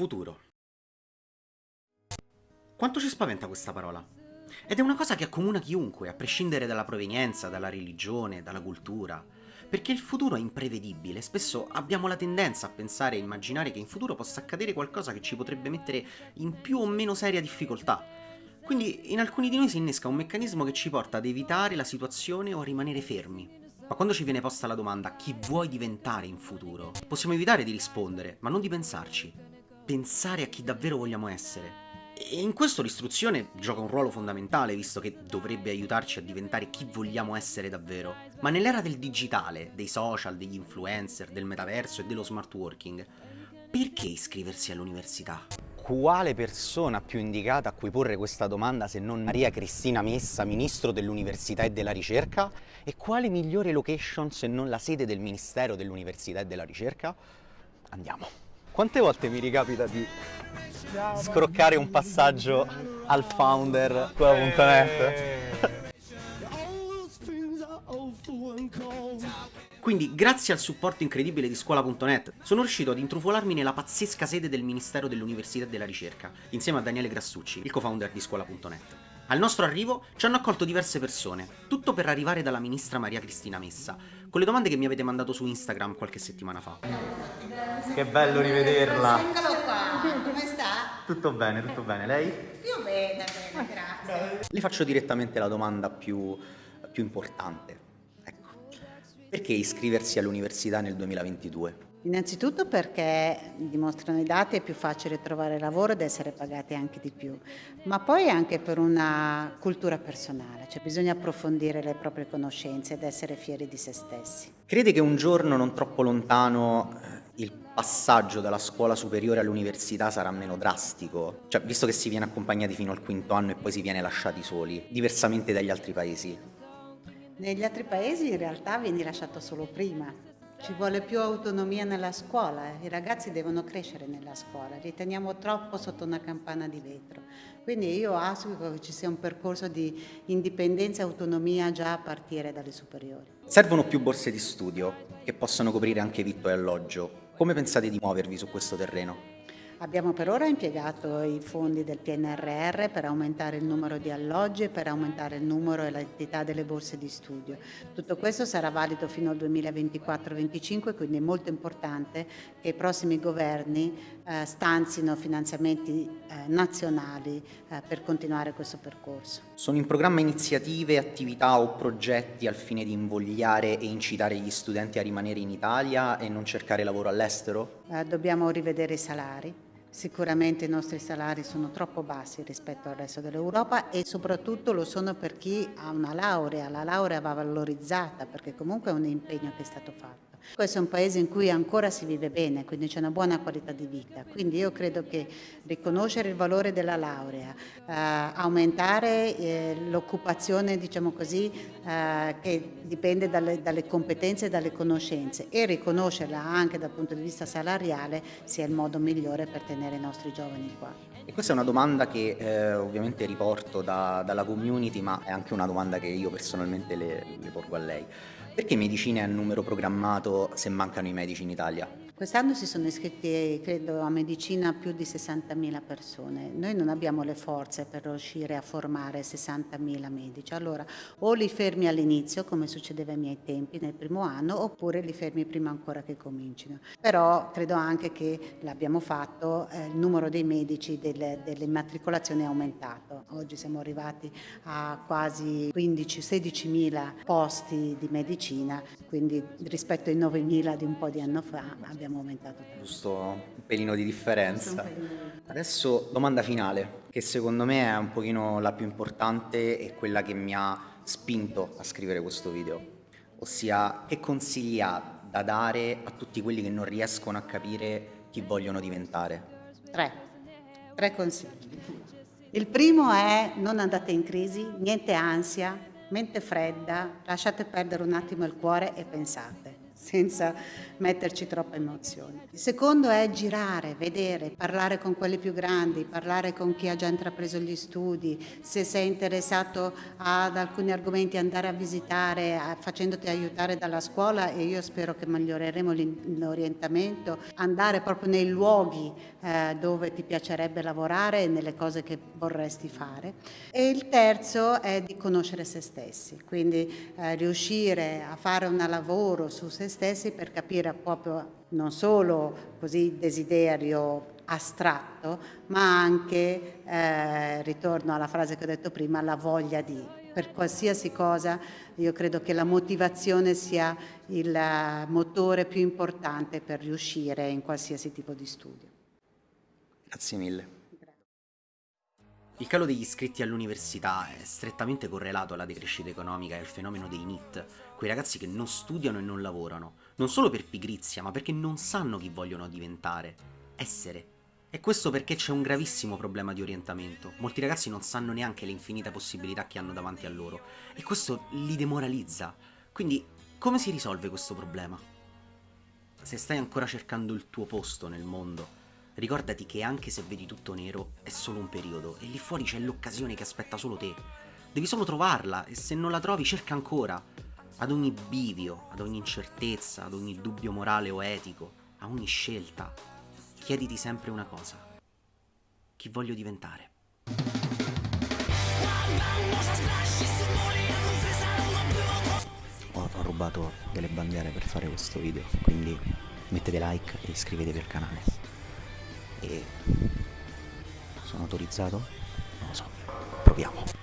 Futuro. Quanto ci spaventa questa parola? Ed è una cosa che accomuna chiunque, a prescindere dalla provenienza, dalla religione, dalla cultura. Perché il futuro è imprevedibile, spesso abbiamo la tendenza a pensare e immaginare che in futuro possa accadere qualcosa che ci potrebbe mettere in più o meno seria difficoltà. Quindi in alcuni di noi si innesca un meccanismo che ci porta ad evitare la situazione o a rimanere fermi. Ma quando ci viene posta la domanda chi vuoi diventare in futuro, possiamo evitare di rispondere, ma non di pensarci. Pensare a chi davvero vogliamo essere. E in questo l'istruzione gioca un ruolo fondamentale, visto che dovrebbe aiutarci a diventare chi vogliamo essere davvero. Ma nell'era del digitale, dei social, degli influencer, del metaverso e dello smart working, perché iscriversi all'università? Quale persona più indicata a cui porre questa domanda se non Maria Cristina Messa, Ministro dell'Università e della Ricerca? E quale migliore location se non la sede del Ministero dell'Università e della Ricerca? Andiamo. Quante volte mi ricapita di scroccare un passaggio al founder scuola.net? Quindi, grazie al supporto incredibile di scuola.net, sono riuscito ad intrufolarmi nella pazzesca sede del Ministero dell'Università e della Ricerca, insieme a Daniele Grassucci, il co-founder di scuola.net. Al nostro arrivo ci hanno accolto diverse persone, tutto per arrivare dalla ministra Maria Cristina Messa, con le domande che mi avete mandato su Instagram qualche settimana fa. Che bello rivederla! Eccolo qua, come sta? Tutto bene, tutto bene. Lei? Io bene, bene, grazie. Le faccio direttamente la domanda più, più importante. Ecco, perché iscriversi all'università nel 2022? Innanzitutto perché dimostrano i dati è più facile trovare lavoro ed essere pagati anche di più, ma poi anche per una cultura personale, cioè bisogna approfondire le proprie conoscenze ed essere fieri di se stessi. Crede che un giorno non troppo lontano eh, il passaggio dalla scuola superiore all'università sarà meno drastico? Cioè, visto che si viene accompagnati fino al quinto anno e poi si viene lasciati soli, diversamente dagli altri paesi? Negli altri paesi in realtà vieni lasciato solo prima, ci vuole più autonomia nella scuola, i ragazzi devono crescere nella scuola, li teniamo troppo sotto una campana di vetro. Quindi io auspico che ci sia un percorso di indipendenza e autonomia già a partire dalle superiori. Servono più borse di studio che possano coprire anche vitto e alloggio. Come pensate di muovervi su questo terreno? Abbiamo per ora impiegato i fondi del PNRR per aumentare il numero di alloggi e per aumentare il numero e l'entità delle borse di studio. Tutto questo sarà valido fino al 2024-2025, quindi è molto importante che i prossimi governi eh, stanzino finanziamenti eh, nazionali eh, per continuare questo percorso. Sono in programma iniziative, attività o progetti al fine di invogliare e incitare gli studenti a rimanere in Italia e non cercare lavoro all'estero? Eh, dobbiamo rivedere i salari Sicuramente i nostri salari sono troppo bassi rispetto al resto dell'Europa e soprattutto lo sono per chi ha una laurea, la laurea va valorizzata perché comunque è un impegno che è stato fatto. Questo è un paese in cui ancora si vive bene, quindi c'è una buona qualità di vita, quindi io credo che riconoscere il valore della laurea, eh, aumentare eh, l'occupazione, diciamo così, eh, che dipende dalle, dalle competenze e dalle conoscenze e riconoscerla anche dal punto di vista salariale sia il modo migliore per tenere i nostri giovani qua. E questa è una domanda che eh, ovviamente riporto da, dalla community, ma è anche una domanda che io personalmente le, le porgo a lei. Perché medicina è a numero programmato se mancano i medici in Italia? Quest'anno si sono iscritti, credo, a medicina più di 60.000 persone. Noi non abbiamo le forze per riuscire a formare 60.000 medici. Allora, o li fermi all'inizio, come succedeva ai miei tempi nel primo anno, oppure li fermi prima ancora che comincino. Però credo anche che l'abbiamo fatto, eh, il numero dei medici delle, delle immatricolazioni è aumentato. Oggi siamo arrivati a quasi 15-16.000 posti di medicina, quindi rispetto ai 9.000 di un po' di anno fa abbiamo abbiamo aumentato tanto. Giusto un pelino di differenza. Adesso domanda finale, che secondo me è un pochino la più importante e quella che mi ha spinto a scrivere questo video. Ossia, che consigli ha da dare a tutti quelli che non riescono a capire chi vogliono diventare? Tre, tre consigli. Il primo è non andate in crisi, niente ansia, mente fredda, lasciate perdere un attimo il cuore e pensate senza metterci troppa emozione. Il secondo è girare, vedere, parlare con quelli più grandi, parlare con chi ha già intrapreso gli studi, se sei interessato ad alcuni argomenti andare a visitare facendoti aiutare dalla scuola e io spero che miglioreremo l'orientamento, andare proprio nei luoghi eh, dove ti piacerebbe lavorare e nelle cose che vorresti fare. E il terzo è di conoscere se stessi, quindi eh, riuscire a fare un lavoro su se stessi per capire proprio non solo così desiderio astratto, ma anche, eh, ritorno alla frase che ho detto prima, la voglia di. Per qualsiasi cosa io credo che la motivazione sia il motore più importante per riuscire in qualsiasi tipo di studio. Grazie mille. Il calo degli iscritti all'università è strettamente correlato alla decrescita economica e al fenomeno dei NIT, quei ragazzi che non studiano e non lavorano, non solo per pigrizia, ma perché non sanno chi vogliono diventare, essere. E questo perché c'è un gravissimo problema di orientamento. Molti ragazzi non sanno neanche le infinite possibilità che hanno davanti a loro, e questo li demoralizza. Quindi, come si risolve questo problema? Se stai ancora cercando il tuo posto nel mondo, Ricordati che anche se vedi tutto nero è solo un periodo e lì fuori c'è l'occasione che aspetta solo te. Devi solo trovarla e se non la trovi cerca ancora. Ad ogni bivio, ad ogni incertezza, ad ogni dubbio morale o etico, a ogni scelta, chiediti sempre una cosa. Chi voglio diventare? Ho, rubato delle bandiere per fare questo video, quindi mettete like e iscrivetevi al canale e sono autorizzato? Non lo so, proviamo.